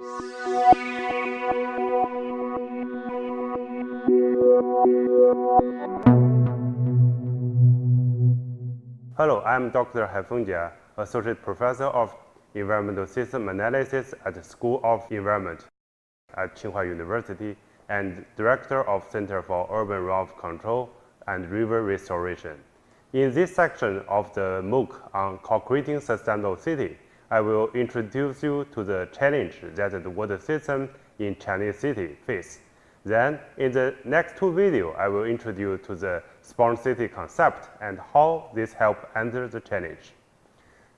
Hello, I'm Dr. Haifeng Jia, Associate Professor of Environmental System Analysis at the School of Environment at Tsinghua University and Director of Center for Urban Runoff Control and River Restoration. In this section of the MOOC on co-creating sustainable city, I will introduce you to the challenge that the water system in Chinese city face. Then, in the next two videos, I will introduce to the smart city concept and how this help answer the challenge.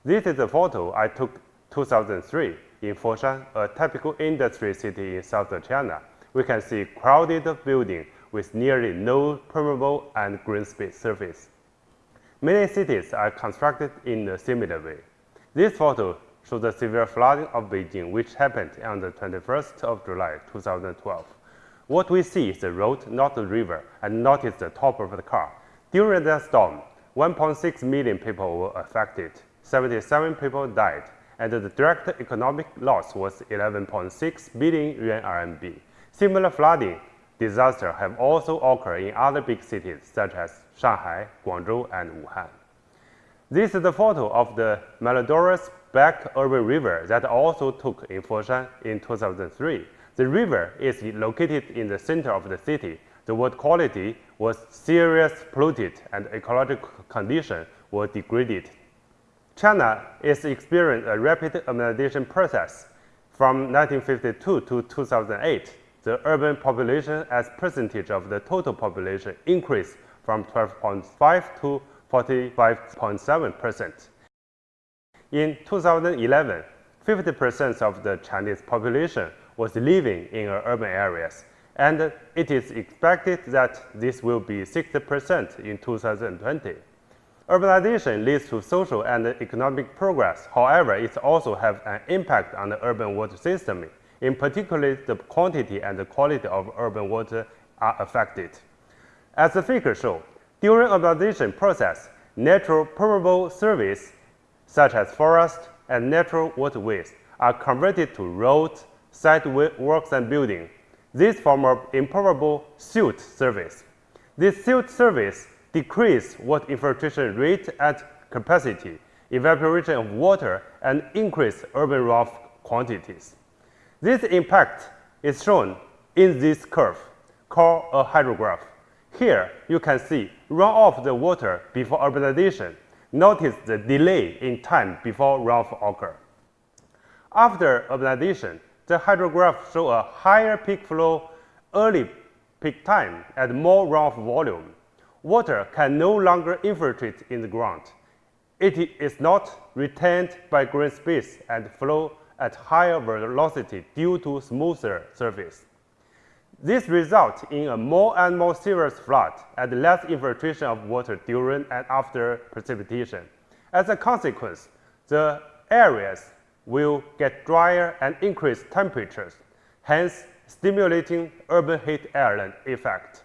This is a photo I took 2003 in Foshan, a typical industry city in southern China. We can see crowded building with nearly no permeable and green space surface. Many cities are constructed in a similar way. This photo shows the severe flooding of Beijing, which happened on the 21st of July 2012. What we see is the road, not the river, and notice the top of the car. During that storm, 1.6 million people were affected, 77 people died, and the direct economic loss was 11.6 billion yuan RMB. Similar flooding disasters have also occurred in other big cities such as Shanghai, Guangzhou, and Wuhan. This is the photo of the malodorous Black Urban River that also took in Foshan in 2003. The river is located in the center of the city. The water quality was seriously polluted and ecological conditions were degraded. China is experiencing a rapid urbanization process. From 1952 to 2008, the urban population as percentage of the total population increased from 12.5 to 45.7 percent. In 2011, 50 percent of the Chinese population was living in urban areas, and it is expected that this will be 60 percent in 2020. Urbanization leads to social and economic progress. However, it also has an impact on the urban water system. In particular, the quantity and the quality of urban water are affected. As the figure shows, during urbanization process, natural permeable surface, such as forest and natural waterways, are converted to roads, sidewalks, and buildings. This form of impermeable sealed surface. This sealed surface decreases water infiltration rate at capacity, evaporation of water, and increase urban runoff quantities. This impact is shown in this curve, called a hydrograph. Here, you can see runoff the water before urbanization. Notice the delay in time before runoff occur. After urbanization, the hydrograph show a higher peak flow early peak time and more runoff volume. Water can no longer infiltrate in the ground. It is not retained by green space and flow at higher velocity due to smoother surface. This results in a more and more serious flood and less infiltration of water during and after precipitation. As a consequence, the areas will get drier and increase temperatures, hence stimulating urban heat island effect.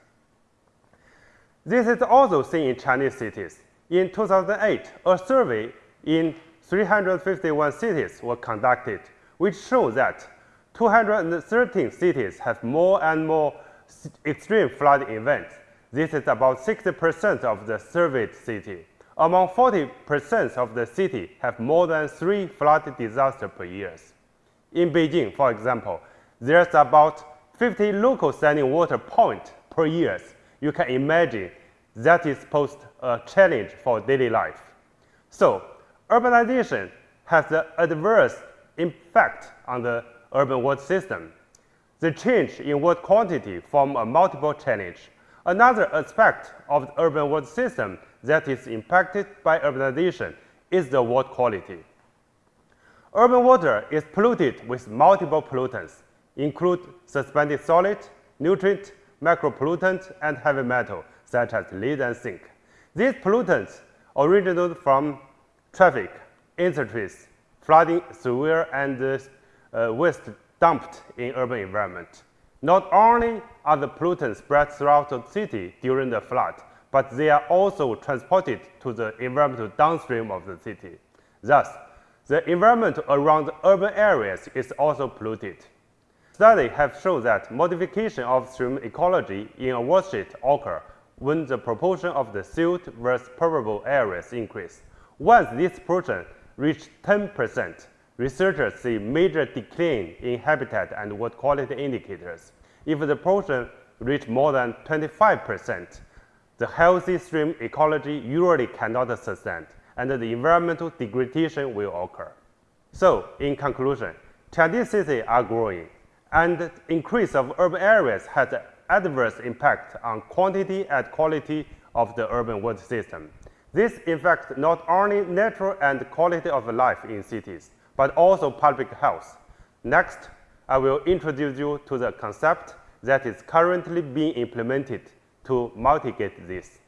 This is also seen in Chinese cities. In 2008, a survey in 351 cities was conducted, which showed that 213 cities have more and more extreme flood events. This is about 60% of the surveyed city. Among 40% of the city have more than three flood disasters per year. In Beijing, for example, there's about 50 local standing water points per year. You can imagine that is posed a challenge for daily life. So, urbanization has the adverse impact on the urban water system. The change in water quantity form a multiple challenge. Another aspect of the urban water system that is impacted by urbanization is the water quality. Urban water is polluted with multiple pollutants, include suspended solid, nutrient, micropollutant, and heavy metal, such as lead and zinc. These pollutants originate from traffic, industries, flooding, sewer, and uh, uh, waste dumped in urban environment. Not only are the pollutants spread throughout the city during the flood, but they are also transported to the environmental downstream of the city. Thus, The environment around urban areas is also polluted. Studies have shown that modification of stream ecology in a watershed occur when the proportion of the sealed versus permeable areas increase. Once this proportion reaches 10%, researchers see major decline in habitat and water quality indicators. If the proportion reach more than 25%, the healthy stream ecology usually cannot sustain, and the environmental degradation will occur. So, in conclusion, Chinese cities are growing, and increase of urban areas has an adverse impact on quantity and quality of the urban water system. This affects not only natural and quality of life in cities, but also public health. Next, I will introduce you to the concept that is currently being implemented to mitigate this.